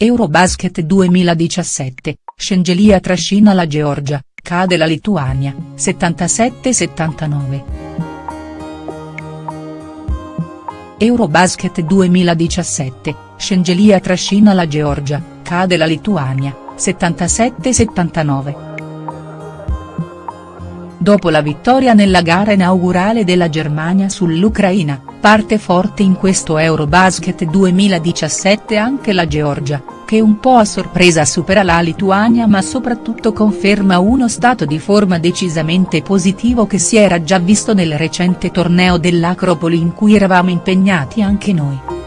Eurobasket 2017, Scengelia trascina la Georgia, cade la Lituania, 77-79. Eurobasket 2017, Scengelia trascina la Georgia, cade la Lituania, 77-79. Dopo la vittoria nella gara inaugurale della Germania sull'Ucraina, parte forte in questo Eurobasket 2017 anche la Georgia, che un po' a sorpresa supera la Lituania ma soprattutto conferma uno stato di forma decisamente positivo che si era già visto nel recente torneo dell'Acropoli in cui eravamo impegnati anche noi.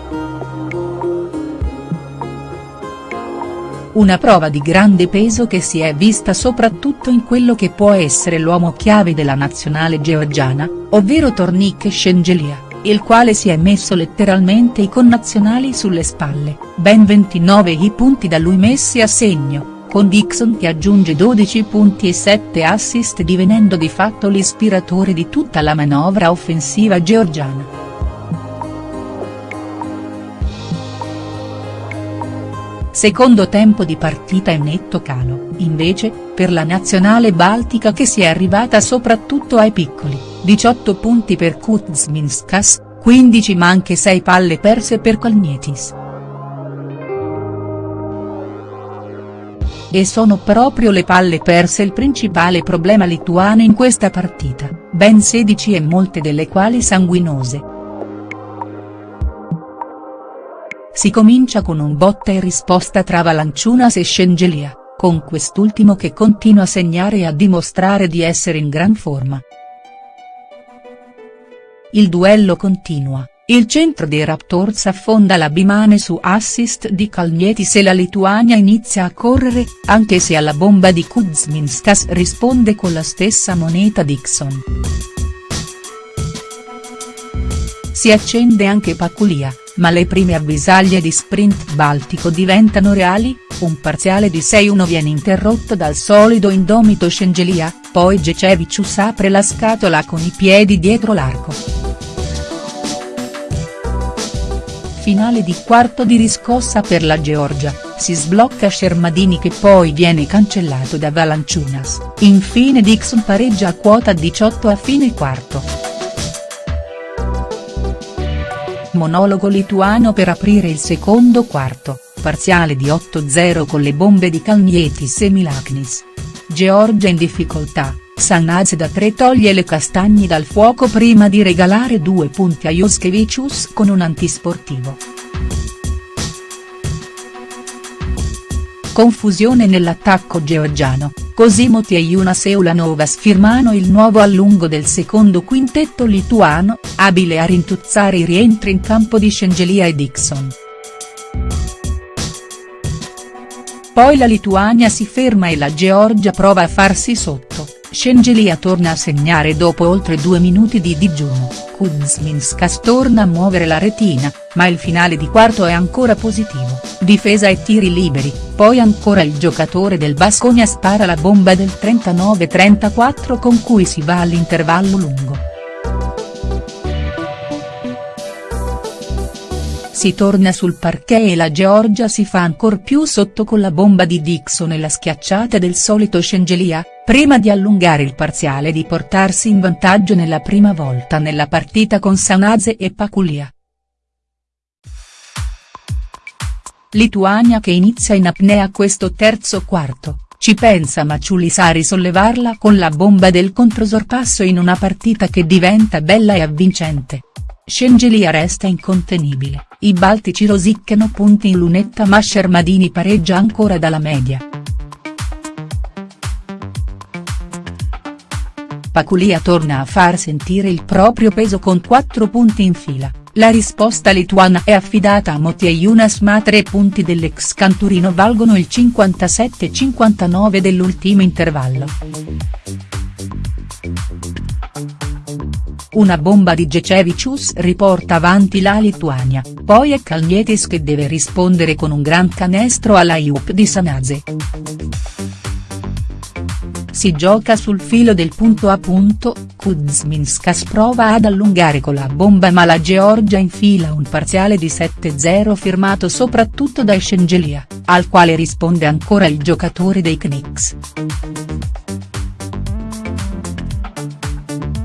Una prova di grande peso che si è vista soprattutto in quello che può essere l'uomo chiave della nazionale georgiana, ovvero Tornik Scengelia, il quale si è messo letteralmente i connazionali sulle spalle, ben 29 i punti da lui messi a segno, con Dixon che aggiunge 12 punti e 7 assist divenendo di fatto l'ispiratore di tutta la manovra offensiva georgiana. Secondo tempo di partita in netto calo, invece, per la nazionale baltica che si è arrivata soprattutto ai piccoli, 18 punti per Kuzminskas, 15 ma anche 6 palle perse per Kalnietis. E sono proprio le palle perse il principale problema lituano in questa partita, ben 16 e molte delle quali sanguinose. Si comincia con un botta e risposta tra Valanciunas e Scengelia, con quest'ultimo che continua a segnare e a dimostrare di essere in gran forma. Il duello continua, il centro dei Raptors affonda la Bimane su assist di Kalnietis e la Lituania inizia a correre, anche se alla bomba di Kuzminskas risponde con la stessa moneta Dixon. Si accende anche Paculia ma le prime avvisaglie di sprint baltico diventano reali, un parziale di 6-1 viene interrotto dal solido indomito Scengelia, poi Gecevicius apre la scatola con i piedi dietro l'arco. Finale di quarto di riscossa per la Georgia, si sblocca Shermadini che poi viene cancellato da Valanciunas, infine Dixon pareggia a quota 18 a fine quarto. Monologo lituano per aprire il secondo quarto, parziale di 8-0 con le bombe di Kalnietis e Milaknis. Georgia in difficoltà, Sanaz da 3 toglie le castagne dal fuoco prima di regalare due punti a Juskevicius con un antisportivo. Confusione nell'attacco georgiano, così Moti e Jonas Eulanovas firmano il nuovo allungo del secondo quintetto lituano, abile a rintuzzare i rientri in campo di Scengelia e Dixon. Poi la Lituania si ferma e la Georgia prova a farsi sotto, Scengelia torna a segnare dopo oltre due minuti di digiuno, Kuzminskas torna a muovere la retina, ma il finale di quarto è ancora positivo, difesa e tiri liberi, poi ancora il giocatore del Basconia spara la bomba del 39-34 con cui si va all'intervallo lungo. Si torna sul parquet e la Georgia si fa ancor più sotto con la bomba di Dixon e la schiacciata del solito Scengelia, prima di allungare il parziale e di portarsi in vantaggio nella prima volta nella partita con Sanaze e Paculia. Lituania che inizia in apnea questo terzo quarto, ci pensa Maciulis a risollevarla con la bomba del controsorpasso in una partita che diventa bella e avvincente. Scengelia resta incontenibile, i baltici rosicchiano punti in lunetta ma Shermadini pareggia ancora dalla media. Paculia torna a far sentire il proprio peso con 4 punti in fila, la risposta lituana è affidata a Moti Jonas ma 3 punti dell'ex canturino valgono il 57-59 dell'ultimo intervallo. Una bomba di Gecevicius riporta avanti la Lituania, poi è Kalnietis che deve rispondere con un gran canestro alla Iup di Sanase. Si gioca sul filo del punto a punto, Kuzminskas prova ad allungare con la bomba ma la Georgia infila un parziale di 7-0 firmato soprattutto da Scengelia, al quale risponde ancora il giocatore dei Knicks.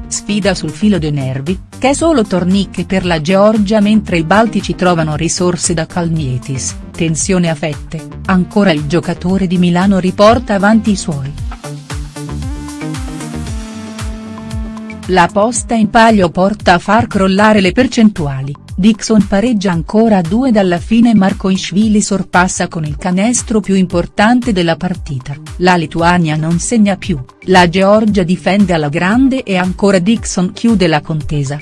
Sfida sul filo dei nervi, che è solo tornicche per la Georgia mentre i Baltici trovano risorse da Kalnietis, tensione a fette, ancora il giocatore di Milano riporta avanti i suoi. La posta in palio porta a far crollare le percentuali, Dixon pareggia ancora a due dalla fine Marcoishvili sorpassa con il canestro più importante della partita, la Lituania non segna più, la Georgia difende alla grande e ancora Dixon chiude la contesa.